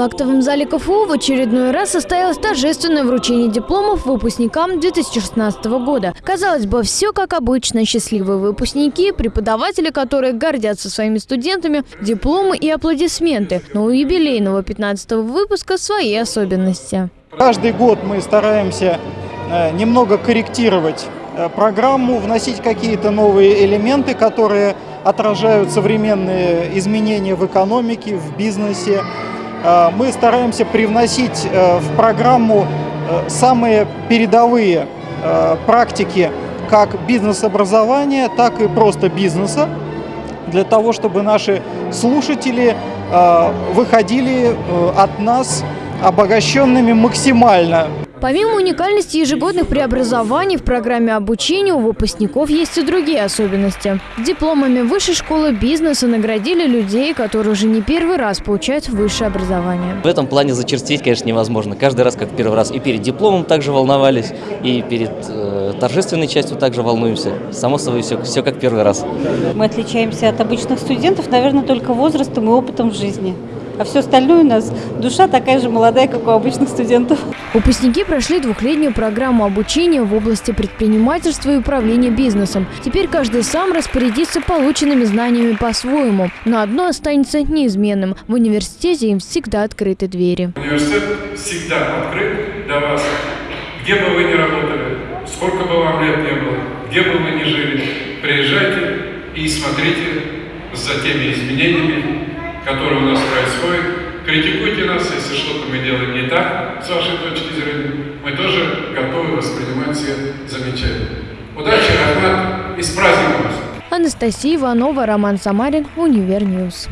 В актовом зале КФУ в очередной раз состоялось торжественное вручение дипломов выпускникам 2016 года. Казалось бы, все как обычно. Счастливые выпускники, преподаватели, которые гордятся своими студентами, дипломы и аплодисменты. Но у юбилейного 15 выпуска свои особенности. Каждый год мы стараемся э, немного корректировать э, программу, вносить какие-то новые элементы, которые отражают современные изменения в экономике, в бизнесе. Э, мы стараемся привносить э, в программу э, самые передовые практики как бизнес-образования, так и просто бизнеса, для того, чтобы наши слушатели выходили от нас обогащенными максимально. Помимо уникальности ежегодных преобразований в программе обучения у выпускников есть и другие особенности. Дипломами Высшей школы бизнеса наградили людей, которые уже не первый раз получают высшее образование. В этом плане зачерстветь, конечно, невозможно. Каждый раз, как первый раз, и перед дипломом также волновались, и перед э, торжественной частью также волнуемся. Само собой, все, все как первый раз. Мы отличаемся от обычных студентов, наверное, только возрастом и опытом в жизни а все остальное у нас душа такая же молодая, как у обычных студентов. Выпускники прошли двухлетнюю программу обучения в области предпринимательства и управления бизнесом. Теперь каждый сам распорядится полученными знаниями по-своему. Но одно останется неизменным. В университете им всегда открыты двери. Университет всегда открыт для вас. Где бы вы ни работали, сколько бы вам лет не было, где бы вы ни жили, приезжайте и смотрите за теми изменениями, которые у нас происходят. Критикуйте нас, если что-то мы делаем не так, с вашей точки зрения. Мы тоже готовы воспринимать все замечания. Удачи, Рәхмәт и с праздником вас! Анастасия Иванова, Роман Самарин, Univer News.